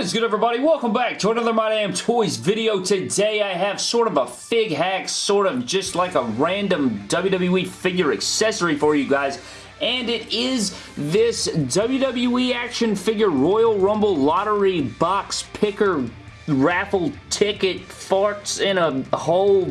is good everybody? Welcome back to another My Damn Toys video. Today I have sort of a fig hack, sort of just like a random WWE figure accessory for you guys and it is this WWE action figure Royal Rumble lottery box picker raffle ticket farts in a whole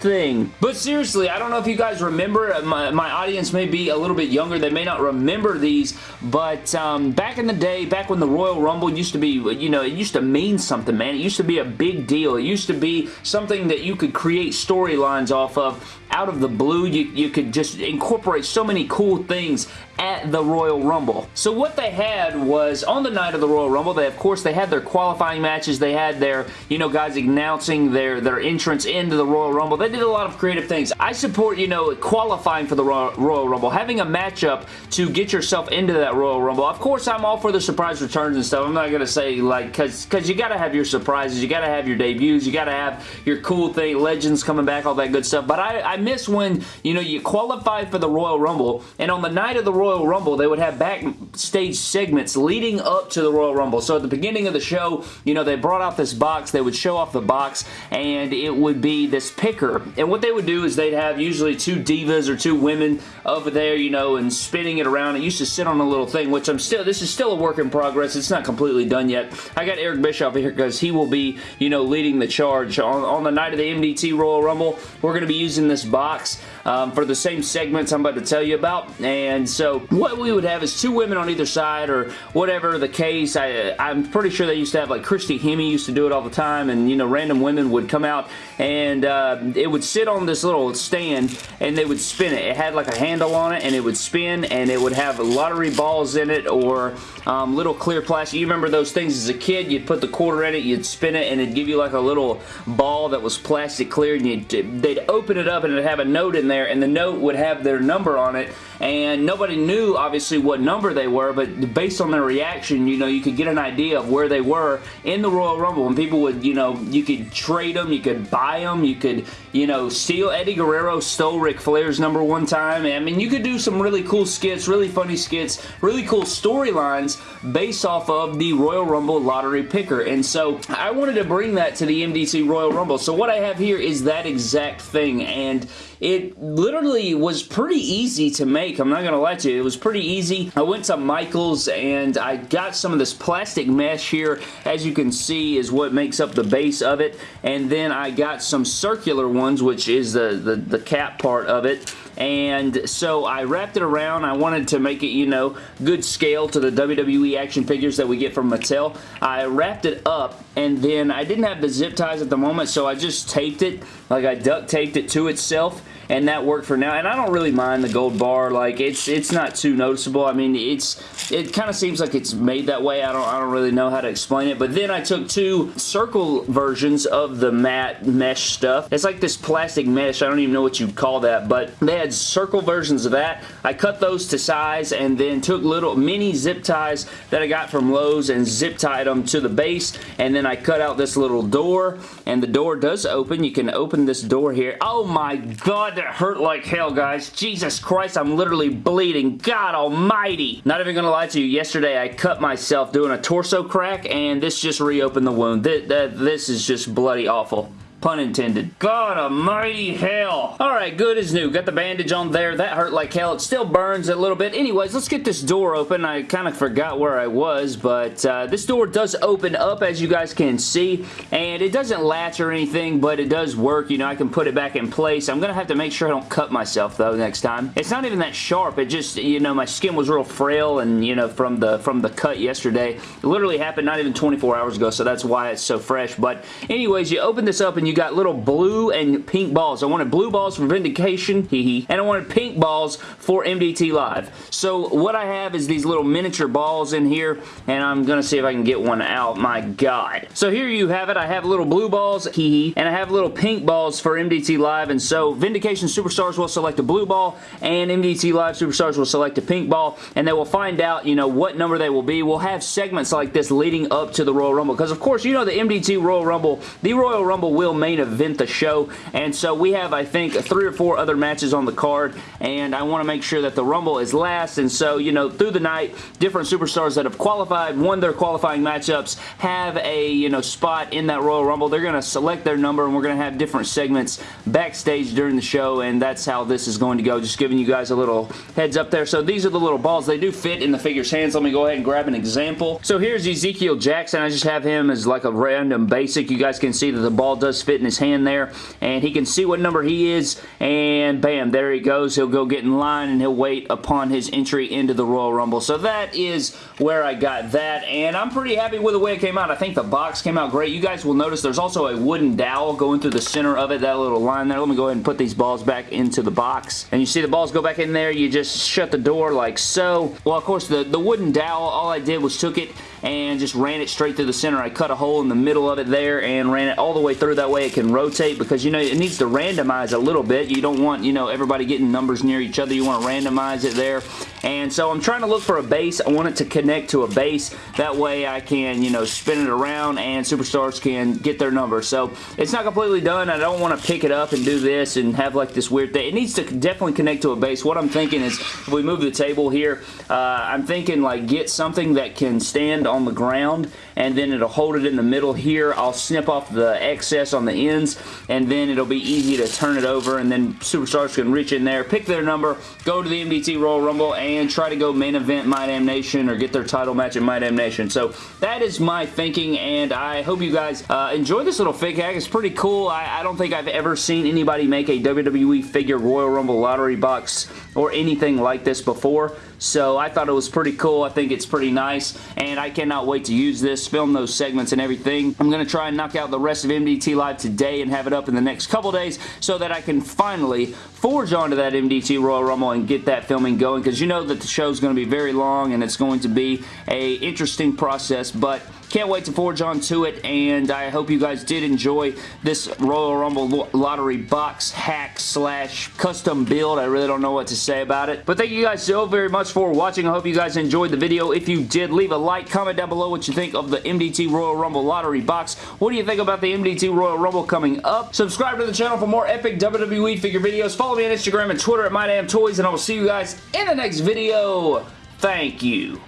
thing. But seriously, I don't know if you guys remember, uh, my, my audience may be a little bit younger, they may not remember these, but um, back in the day, back when the Royal Rumble used to be, you know, it used to mean something, man. It used to be a big deal. It used to be something that you could create storylines off of out of the blue. You, you could just incorporate so many cool things at the Royal Rumble. So what they had was, on the night of the Royal Rumble, they of course, they had their qualifying matches. They had their, you know, guys announcing their, their entrance into the Royal Rumble. They did a lot of creative things. I support, you know, qualifying for the Royal Rumble, having a matchup to get yourself into that Royal Rumble. Of course, I'm all for the surprise returns and stuff. I'm not going to say, like, because because you got to have your surprises. You got to have your debuts. You got to have your cool thing, legends coming back, all that good stuff. But I, I miss when, you know, you qualify for the Royal Rumble, and on the night of the Royal Rumble, they would have backstage segments leading up to the Royal Rumble. So at the beginning of the show, you know, they brought out this box. They would show off the box, and it would be this picker. And what they would do is they'd have usually two divas or two women over there, you know, and spinning it around. It used to sit on a little thing, which I'm still, this is still a work in progress. It's not completely done yet. I got Eric Bischoff here because he will be, you know, leading the charge. On, on the night of the MDT Royal Rumble, we're going to be using this box um, for the same segments I'm about to tell you about. And so what we would have is two women on either side or whatever the case. I, I'm pretty sure they used to have like Christy Hemme used to do it all the time and you know random women would come out and uh, it would sit on this little stand and they would spin it. It had like a handle on it and it would spin and it would have lottery balls in it or um, little clear plastic. You remember those things as a kid? You'd put the quarter in it, you'd spin it and it'd give you like a little ball that was plastic clear and they'd open it up and it'd have a note in there and the note would have their number on it. And nobody knew obviously what number they were but based on their reaction you know you could get an idea of where they were in the Royal Rumble. And people would you know you could trade them you could buy them you could you know steal. Eddie Guerrero stole Ric Flair's number one time. I mean you could do some really cool skits really funny skits really cool storylines based off of the Royal Rumble lottery picker. And so I wanted to bring that to the MDT Royal Rumble. So what I have here is that exact thing. And it literally was pretty easy to make. I'm not going to lie to you. It was pretty easy. I went to Michael's and I got some of this plastic mesh here. As you can see is what makes up the base of it. And then I got some circular ones, which is the, the, the cap part of it and so I wrapped it around. I wanted to make it, you know, good scale to the WWE action figures that we get from Mattel. I wrapped it up, and then I didn't have the zip ties at the moment, so I just taped it, like I duct taped it to itself, and that worked for now. And I don't really mind the gold bar. Like, it's it's not too noticeable. I mean, it's it kind of seems like it's made that way. I don't, I don't really know how to explain it. But then I took two circle versions of the matte mesh stuff. It's like this plastic mesh. I don't even know what you'd call that. But they had circle versions of that. I cut those to size and then took little mini zip ties that I got from Lowe's and zip tied them to the base. And then I cut out this little door. And the door does open. You can open this door here. Oh my god, that hurt like hell, guys. Jesus Christ, I'm literally bleeding. God almighty. Not even gonna lie to you, yesterday I cut myself doing a torso crack, and this just reopened the wound. This, this is just bloody awful. Pun intended. God almighty hell. Alright, good as new. Got the bandage on there. That hurt like hell. It still burns a little bit. Anyways, let's get this door open. I kind of forgot where I was, but uh, this door does open up as you guys can see, and it doesn't latch or anything, but it does work. You know, I can put it back in place. I'm going to have to make sure I don't cut myself, though, next time. It's not even that sharp. It just, you know, my skin was real frail, and, you know, from the from the cut yesterday. It literally happened not even 24 hours ago, so that's why it's so fresh. But anyways, you open this up, and you got little blue and pink balls. I wanted blue balls for Vindication, hee hee, and I wanted pink balls for MDT Live. So what I have is these little miniature balls in here, and I'm going to see if I can get one out. My God. So here you have it. I have little blue balls, hee hee, and I have little pink balls for MDT Live, and so Vindication Superstars will select a blue ball, and MDT Live Superstars will select a pink ball, and they will find out, you know, what number they will be. We'll have segments like this leading up to the Royal Rumble, because of course, you know the MDT Royal Rumble, the Royal Rumble will main event the show. And so we have, I think, three or four other matches on the card, and I want to make sure that the Rumble is last. And so, you know, through the night, different superstars that have qualified, won their qualifying matchups, have a, you know, spot in that Royal Rumble. They're going to select their number, and we're going to have different segments backstage during the show, and that's how this is going to go. Just giving you guys a little heads up there. So these are the little balls. They do fit in the figure's hands. Let me go ahead and grab an example. So here's Ezekiel Jackson. I just have him as like a random basic. You guys can see that the ball does fit in his hand there, and he can see what number he is, and bam, there he goes. He'll go get in line, and he'll wait upon his entry into the Royal Rumble. So that is where I got that, and I'm pretty happy with the way it came out. I think the box came out great. You guys will notice there's also a wooden dowel going through the center of it, that little line there. Let me go ahead and put these balls back into the box. And you see the balls go back in there. You just shut the door like so. Well, of course, the, the wooden dowel, all I did was took it and just ran it straight through the center. I cut a hole in the middle of it there and ran it all the way through. That way it can rotate because, you know, it needs to randomize a little bit. You don't want, you know, everybody getting numbers near each other. You want to randomize it there. And so I'm trying to look for a base. I want it to connect to a base. That way I can, you know, spin it around and superstars can get their number. So it's not completely done. I don't want to pick it up and do this and have like this weird thing. It needs to definitely connect to a base. What I'm thinking is if we move the table here, uh, I'm thinking like get something that can stand on the ground and then it'll hold it in the middle here. I'll snip off the excess on the ends and then it'll be easy to turn it over and then superstars can reach in there, pick their number, go to the MDT Royal Rumble and try to go main event My Damn Nation or get their title match at My Damn Nation. So that is my thinking and I hope you guys uh, enjoy this little fig hack. It's pretty cool. I, I don't think I've ever seen anybody make a WWE figure Royal Rumble lottery box or anything like this before. So I thought it was pretty cool. I think it's pretty nice, and I cannot wait to use this, film those segments and everything. I'm going to try and knock out the rest of MDT Live today and have it up in the next couple days so that I can finally forge onto that MDT Royal Rumble and get that filming going because you know that the show is going to be very long and it's going to be a interesting process, but can't wait to forge on to it, and I hope you guys did enjoy this Royal Rumble Lottery box hack slash custom build. I really don't know what to say about it. But thank you guys so very much for watching. I hope you guys enjoyed the video. If you did, leave a like, comment down below what you think of the MDT Royal Rumble Lottery box. What do you think about the MDT Royal Rumble coming up? Subscribe to the channel for more epic WWE figure videos. Follow me on Instagram and Twitter at MyDamnToys, and I will see you guys in the next video. Thank you.